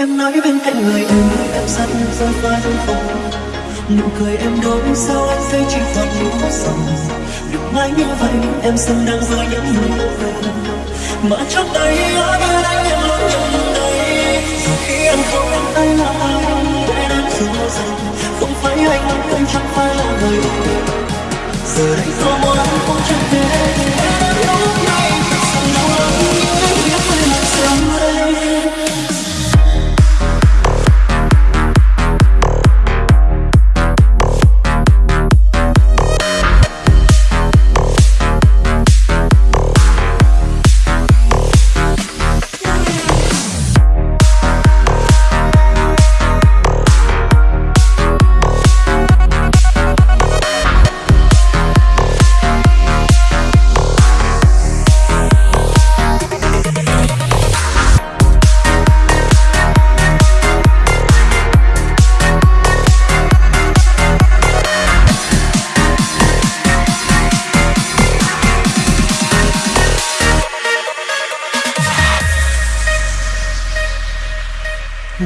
Em nói bên cạnh người em Em rất rơi vai không Nụ cười em đối sao anh thấy chỉ toàn nỗi sầu Đừng mãi như vậy, em xin đang với những nụ cười Mà trước đây ở bên anh em luôn nhận đây Rồi khi em không anh là ai Để em dù rằng Không phải anh anh chẳng phải là người Giờ đây có muốn cũng chẳng thể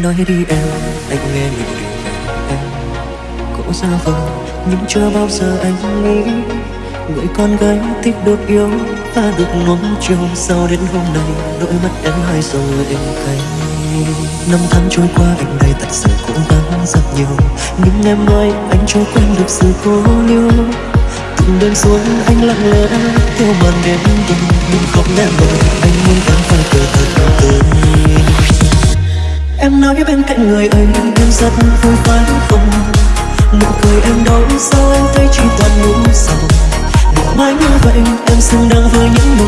nói đi em, anh nghe nhiều điều em. Có ra vờ nhưng chưa bao giờ anh nghĩ người con gái thích được yêu và được nuông chiều. Sao đến hôm nay đôi mắt em hai dòng lệ cay? Năm tháng trôi qua, anh đây thật sự cố gắng rất nhiều. Nhưng em ơi anh chưa quen được sự cố liêu từng đêm xuống, anh lặng lẽ theo màn đêm buồn nhưng không lẽ rồi, anh muốn vắng phải cờ thật Em nói bên cạnh người ấy em rất vui phải không? Nụ cười em đâu sao em thấy chỉ toàn nỗi sầu Đừng mãi như vậy, em xứng đáng với những nụ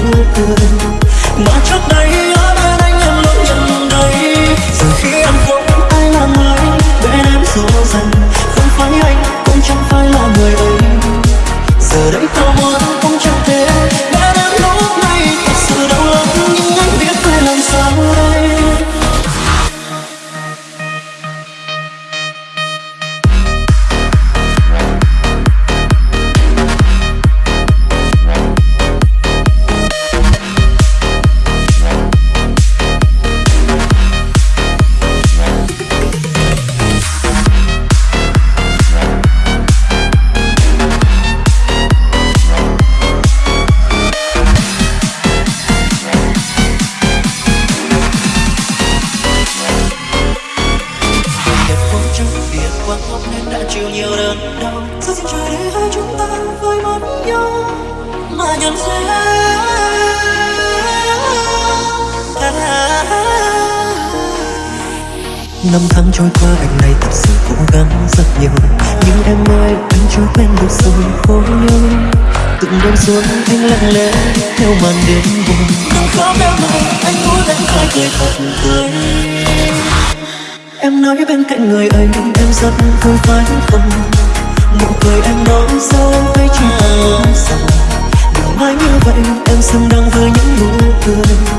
nhiều đớn đau. Sao xin trời để hai chúng ta với mất nhau mà nhận ra? Năm tháng trôi qua, anh này thật sự cố gắng rất nhiều. Nhưng em ơi, anh chưa quen được sự khổ nhớ. Từng đêm xuống, anh lặng lẽ theo màn đêm buồn. Đừng khóc em ơi anh muốn em phải cười thật tươi. Em nói bên cạnh người ấy, em rất vui phải không? Nụ cười em nói sao em thấy chỉ là nỗi sầu Đừng mãi như vậy, em xứng đáng với những nụ cười.